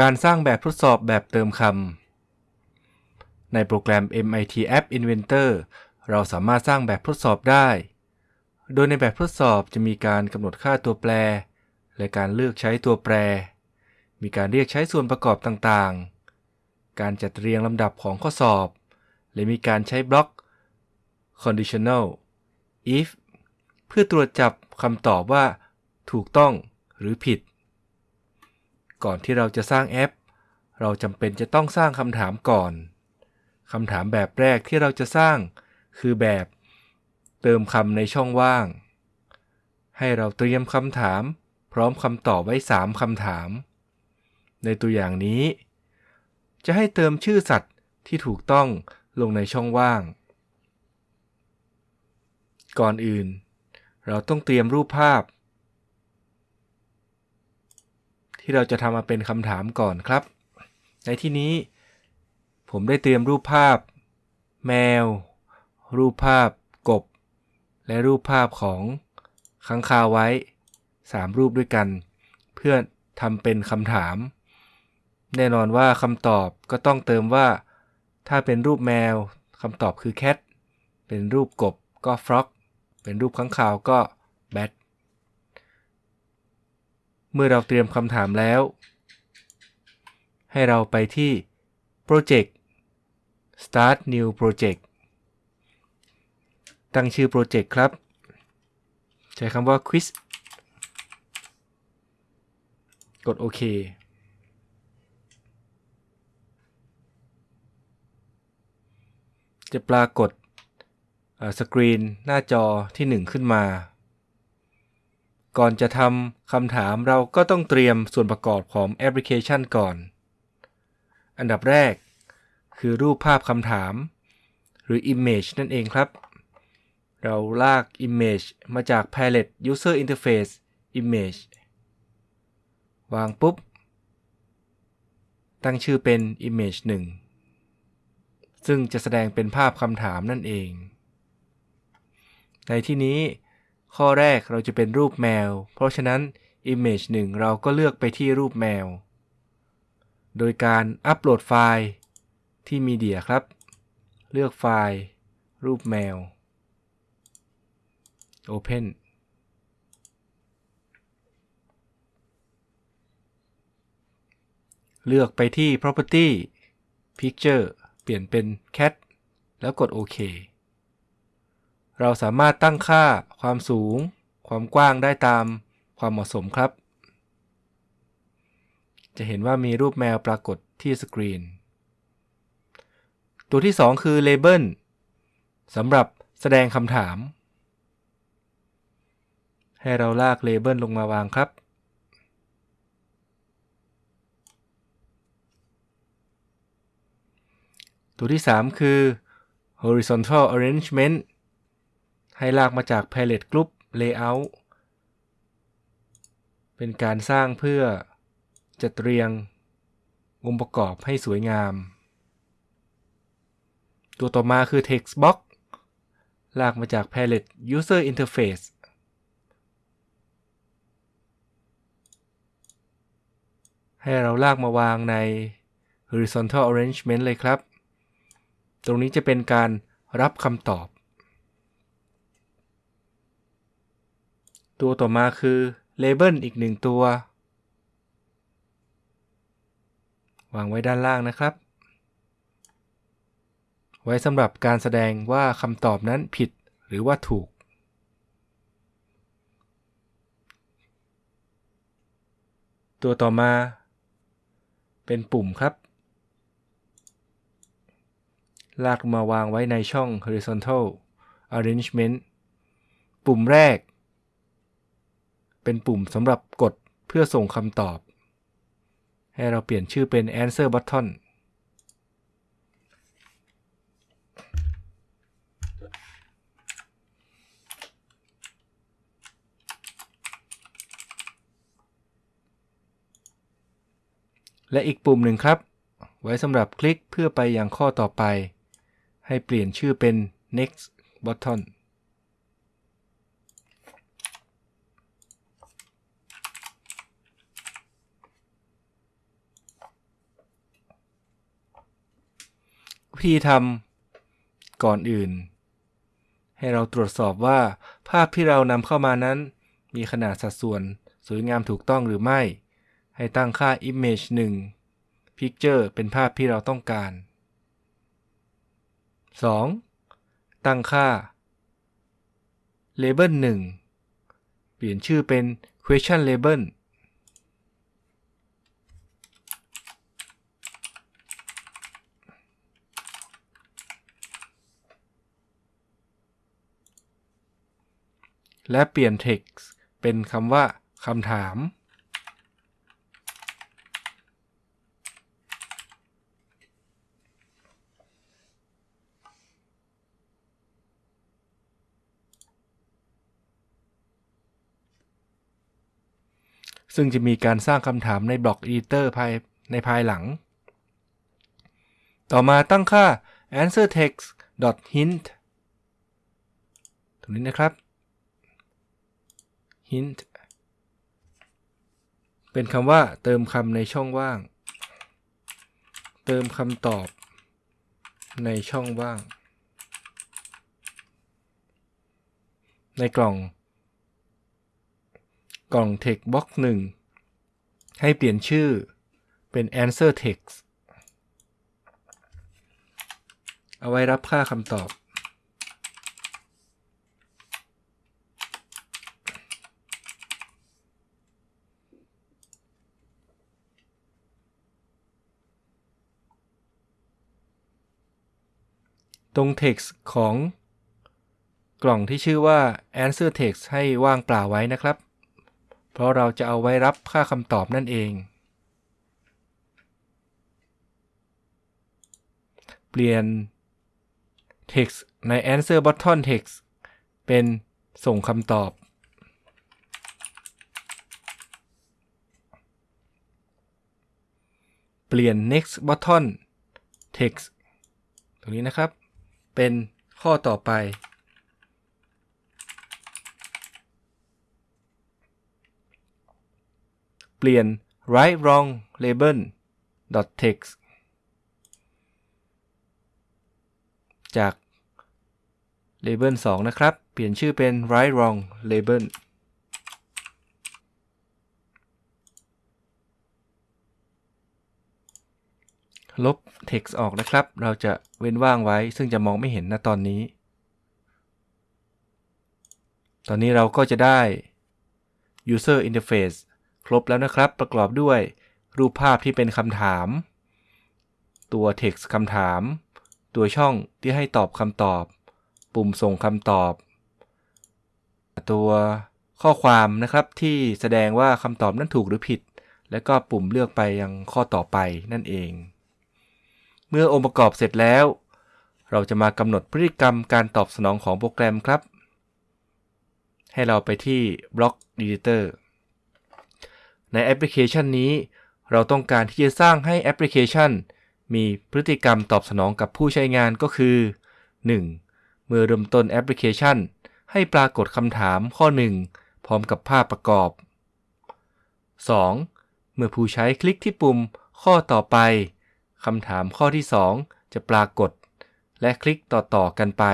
การสร้างแบบทดสอบแบบเติมคำ ในโปรแกรม MIT App Inventor เราสามารถสร้างแบบทดสอบได้ โดยในแบบทดสอบจะมีการกำหนดค่าตัวแปร และการเลือกใช้ตัวแปร มีการเรียกใช้ส่วนประกอบต่างๆ การจัดเรียงลำดับของข้อสอบ และมีการใช้บล็อก conditional if เพื่อตรวจจับคำตอบว่า ถูกต้องหรือผิด ก่อนที่เราจะสร้างแอป เราจำเป็นจะต้องสร้างคำถามก่อนคำถามแบบแรกที่เราจะสร้าง คือแบบ เติมคำในช่องว่าง ให้เราเตรียมคำถาม พร้อมคำตอบไว้ 3คำถาม ในตัวอย่างนี้ จะให้เติมชื่อสัตว์ที่ถูกต้องลงในช่องว่าง ก่อนอื่น เราต้องเตรียมรูปภาพ ที่เราจะทำมาเป็นคำถามก่อนครับ ในที่นี้ ผมได้เตรียมรูปภาพ แมว รูปภาพ กบ และรูปภาพของค้างคาวไว้ 3 รูปด้วยกัน เพื่อทำเป็นคำถาม แน่นอนว่าคำตอบก็ต้องเติมว่า ถ้าเป็นรูปแมวคำตอบคือ cat เป็นรูปกบก็ frog เป็นรูปค้างคาวก็ เมื่อเราเตรียมคำถามแล้ว ให้เราไปที่ Project Start New Project ตั้งชื่อโปรเจกต์ครับ ใช้คำว่า Quiz กดโอเคจะปรากฏสกรีนหน้าจอที่ 1 ขึ้นมา ก่อนจะทำคำถามเราก็ต้องเตรียมส่วนประกอบของแอปพลิเคชันก่อน อันดับแรก คือรูปภาพคำถาม หรือ Image นั่นเองครับ เราลาก Image มาจาก Palette User Interface Image วางปุ๊บ ตั้งชื่อเป็น Image 1 ซึ่งจะแสดงเป็นภาพคำถามนั่นเอง ในที่นี้ ข้อแรกเราจะเป็นรูปแมว เพราะฉะนั้น Image 1 เราก็เลือกไปที่รูปแมว โดยการอัปโหลดไฟล์ที่มีเดียครับ เลือกไฟล์ รูปแมว Open เลือกไปที่ Property Picture เปลี่ยนเป็น Cat แล้วกดโอเค เราสามารถตั้งค่าความสูง ความกว้างได้ตามความเหมาะสมครับ จะเห็นว่ามีรูปแมวปรากฏที่สกรีน ตัวที่ 2 คือ Label สำหรับแสดงคำถาม ให้เราลาก Label ลงมาวางครับ ตัวที่ 3 คือ horizontal arrangement ให้ลากมาจาก palette group layout เป็นการสร้างเพื่อจัดเรียงองค์ประกอบให้สวยงาม ตัวต่อมาคือ text box ลากมาจาก palette user interface ให้เราลากมาวางใน horizontal arrangement เลยครับ ตรงนี้จะเป็นการรับคำตอบ ตัวต่อมาคือ label อีกหนึ่งตัว วางไว้ด้านล่างนะครับ ไว้สำหรับการแสดงว่าคำตอบนั้นผิดหรือว่าถูก ตัวต่อมา เป็นปุ่มครับ ลากมาวางไว้ในช่อง horizontal arrangement ปุ่มแรก เป็นปุ่มสำหรับกดเพื่อส่งคำตอบ ให้เราเปลี่ยนชื่อเป็น answer button และอีกปุ่มหนึ่งครับ ไว้สำหรับคลิกเพื่อไปยังข้อต่อไป ให้เปลี่ยนชื่อเป็น next button ธีทำก่อนอื่น ให้เราตรวจสอบว่า ภาพที่เรานำเข้ามานั้น มีขนาดสัดส่วนสวยงามถูกต้องหรือไม่ ให้ตั้งค่า image 1 picture เป็นภาพที่เราต้องการ 2. ตั้งค่า label 1 เปลี่ยนชื่อเป็น question label และเปลี่ยน text เป็นคำว่าคำถาม ซึ่งจะมีการสร้างคำถามในบล็อก Editor ภายในภายหลัง ต่อมาตั้งค่า answer text hint ตรงนี้นะครับ hint เป็นคำว่าเติมคำในช่องว่าง เติมคำตอบในช่องว่าง ในกล่อง กล่อง text box 1 ให้เปลี่ยนชื่อเป็น answer text เอาไว้รับค่าคำตอบ ตรง text ของกล่องที่ชื่อว่า answer text ให้ว่างเปล่าไว้นะครับ เพราะเราจะเอาไว้รับค่าคำตอบนั่นเอง เปลี่ยน text ใน answer button text เป็นส่งคำตอบ เปลี่ยน next button text ตรงนี้นะครับ เป็นข้อต่อไป เปลี่ยน right wrong label text จาก label 2 นะครับ เปลี่ยนชื่อเป็น right wrong label ลบ text ออกนะครับ เราจะเว้นว่างไว้ ซึ่งจะมองไม่เห็นนะตอนนี้ ตอนนี้เราก็จะได้ user interface ครบแล้วนะครับ ประกอบด้วยรูปภาพที่เป็นคำถาม ตัว text คำถาม ตัวช่องที่ให้ตอบคำตอบ ปุ่มส่งคำตอบ ตัวข้อความนะครับที่แสดงว่าคำตอบนั้นถูกหรือผิด และก็ปุ่มเลือกไปยังข้อต่อไปนั่นเอง มื่อองค์ประกอบเสร็จแล้ว เราจะมากำหนดพฤติกรรมการตอบสนองของโปรแกรมครับ ให้เราไปที่ Block Editor ในแอปพลิเคชันนี้ เราต้องการที่จะสร้างให้แอปพลิเคชัน มีพฤติกรรมตอบสนองกับผู้ใช้งานก็คือ 1. เมื่อเริ่มต้นแอปพลิเคชัน ให้ปรากฏคำถามข้อ 1 พร้อมกับภาพประกอบ 2. เมื่อผู้ใช้คลิกที่ปุ่มข้อต่อไป คำถามข้อที่ 2 จะปรากฏ และคลิกต่อๆกันไป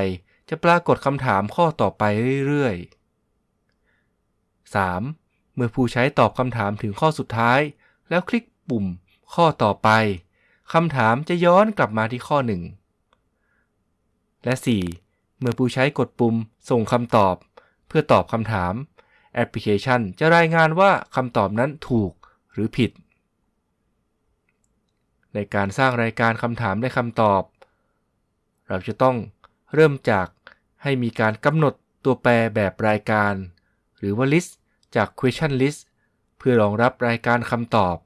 จะปรากฏคำถามข้อต่อไปเรื่อยๆ 3. เมื่อผู้ใช้ตอบคำถามถึงข้อสุดท้าย แล้วคลิกปุ่ม ข้อต่อไปคำถามจะย้อนกลับมาที่ข้อ 1 และ 4. เมื่อผู้ใช้กดปุ่ม ส่งคำตอบ เพื่อตอบคำถาม แอปพลิเคชันจะรายงานว่าคำตอบนั้นถูกหรือผิด ในการสร้างรายการคำถามและคำตอบ เราจะต้องเริ่มจากให้มีการกำหนดตัวแปรแบบรายการ หรือว่า list จาก question list เพื่อรองรับรายการคำตอบ